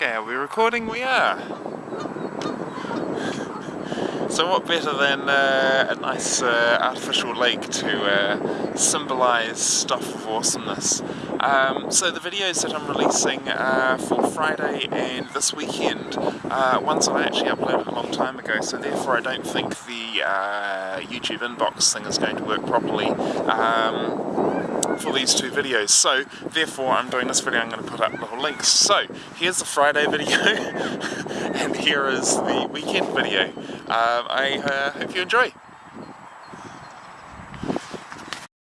Okay, are we recording? We are. So what better than uh, a nice uh, artificial lake to uh, symbolise stuff of awesomeness. Um, so the videos that I'm releasing for Friday and this weekend, uh, ones that I actually uploaded a long time ago, so therefore I don't think the uh, YouTube inbox thing is going to work properly. Um, for these two videos. So therefore I'm doing this video I'm going to put up little links so here's the Friday video and here is the weekend video. Um, I uh, hope you enjoy